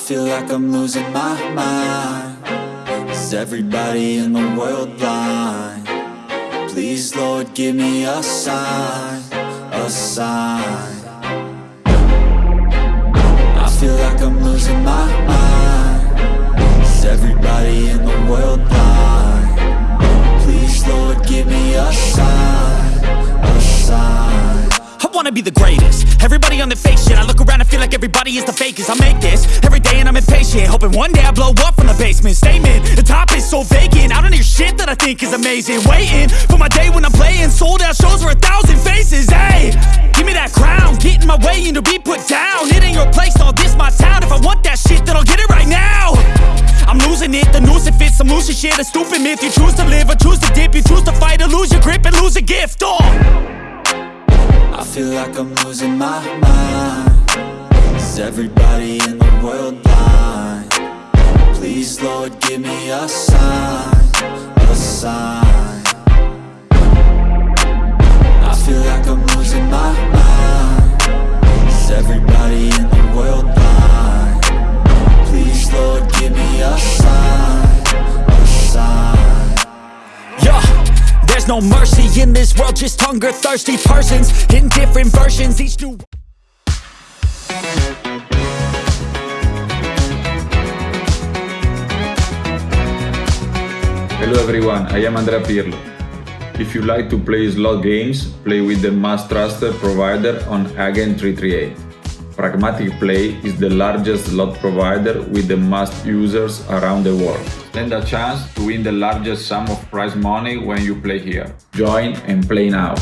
feel like I'm losing my mind Is everybody in the world blind? Please, Lord, give me a sign A sign I feel like I'm losing my mind Is everybody in the world blind? Wanna be the greatest. Everybody on the fake shit I look around and feel like everybody is the fakest. I make this every day and I'm impatient Hoping one day I blow up from the basement. Statement, the top is so vacant I don't hear shit that I think is amazing. Waiting for my day when I'm playing Sold out shows for a thousand faces. Hey, give me that crown Get in my way and to be put down. It ain't your place, all this my town. If I want that shit then I'll get it right now. I'm losing it, the noose it fits Some losing shit, a stupid myth You choose to live or choose to dip. You choose to fight or lose your grip and lose a gift Oh I feel like I'm losing my mind Is everybody in the world blind? Please, Lord, give me a sign A sign this world, just hunger thirsty persons in different versions, each new Hello everyone, I am Andrea Pirlo. If you like to play slot games, play with the most trusted provider on Agent 338. Pragmatic Play is the largest slot provider with the most users around the world. Stand a chance to win the largest sum of prize money when you play here. Join and play now.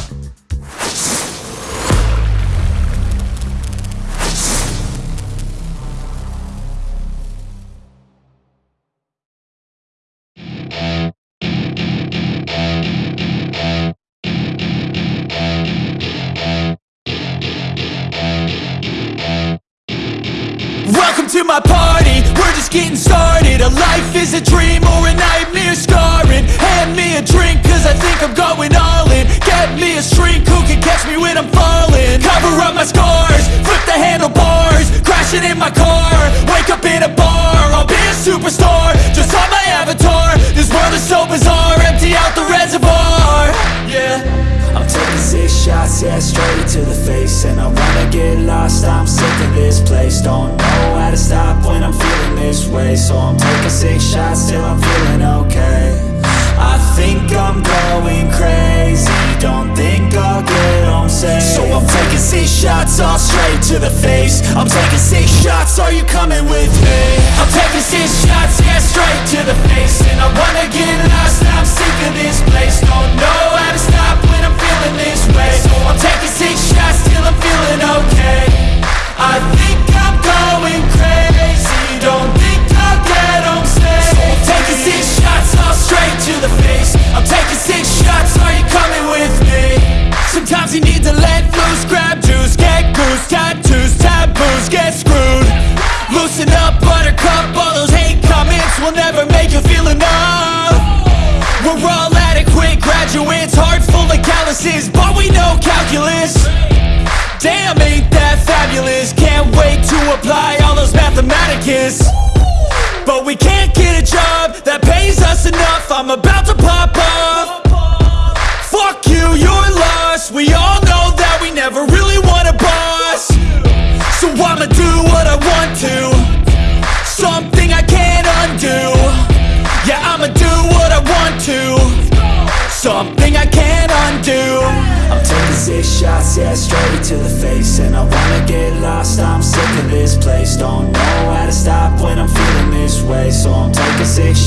To my party, we're just getting started. A life is a dream or a nightmare scarring. Hand me a drink cause I think I'm going all in. Get me a shrink who can catch me when I'm falling. Cover up my scars, flip the handlebars Crashing in my car, wake up in a bar I'll be a superstar, just on my avatar. This world is so bizarre, shots, yeah, straight to the face. And I wanna get lost, I'm sick of this place. Don't know how to stop when I'm feeling this way. So I'm taking six shots till I'm feeling okay. I think I'm going crazy. Don't think I'll get I'm taking six shots all straight to the face. I'm taking six shots, are you coming with me? I'm taking six shots, yeah, straight to the face. And I wanna get lost, I'm sick of this place. Don't know how to stop when I'm feeling this way. So I'm taking six shots till I'm feeling okay. I think I'm going crazy. Don't think calculus. Damn, ain't that fabulous? Can't wait to apply all those mathematicus.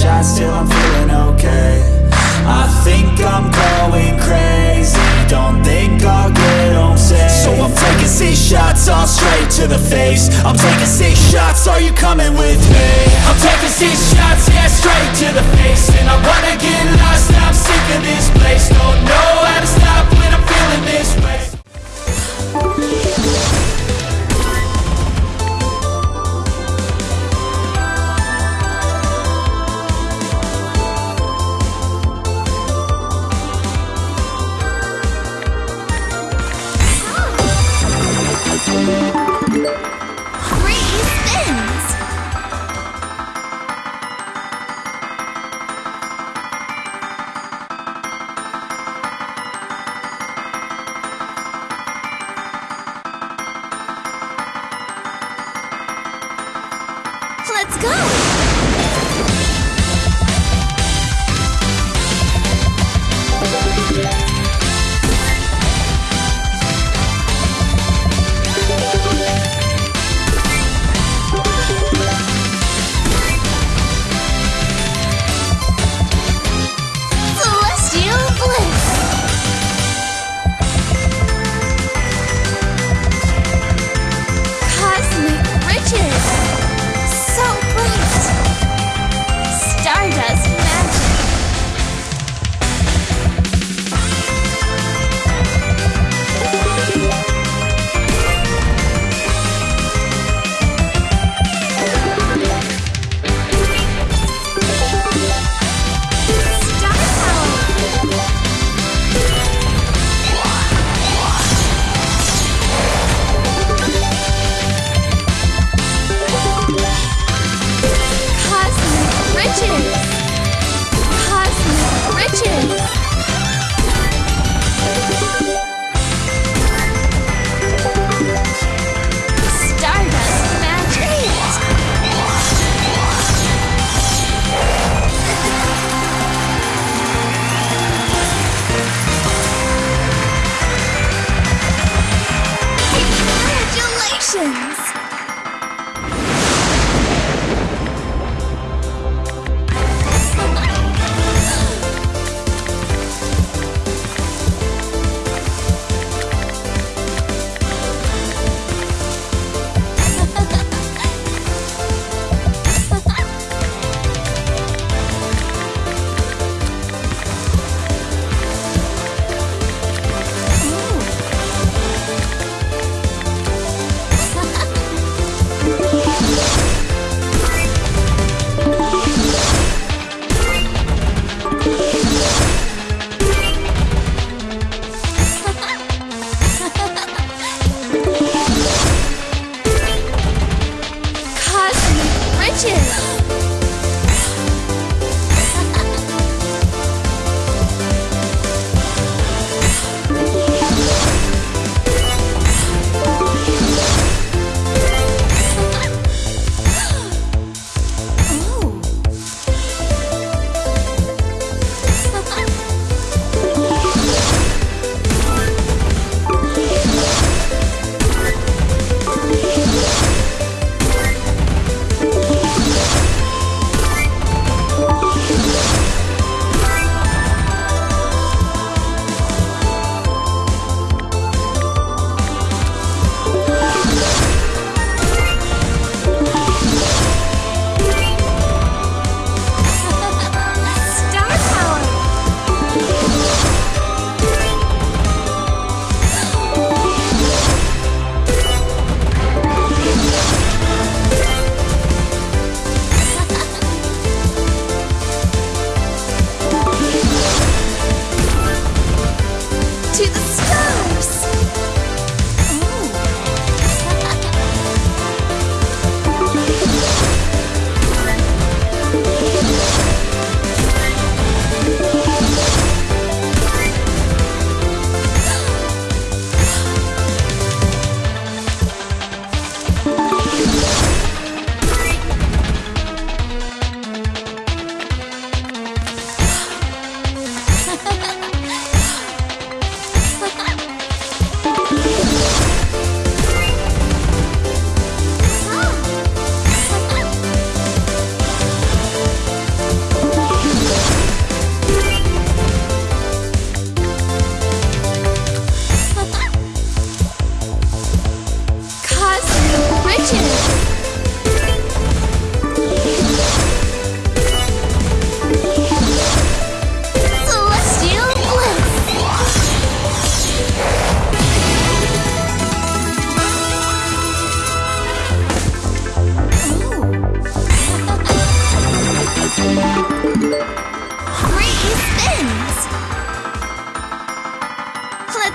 Shots till I'm feeling okay. I think I'm going crazy. Don't think I'll get home safe. So I'm taking six shots all straight to the face. I'm taking six shots, are you coming with me? I'm taking six shots, yeah, straight to the face. And I wanna get lost, I'm sick of this place. Don't Let's go!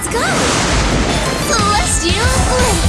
Let's go! Celestial bliss!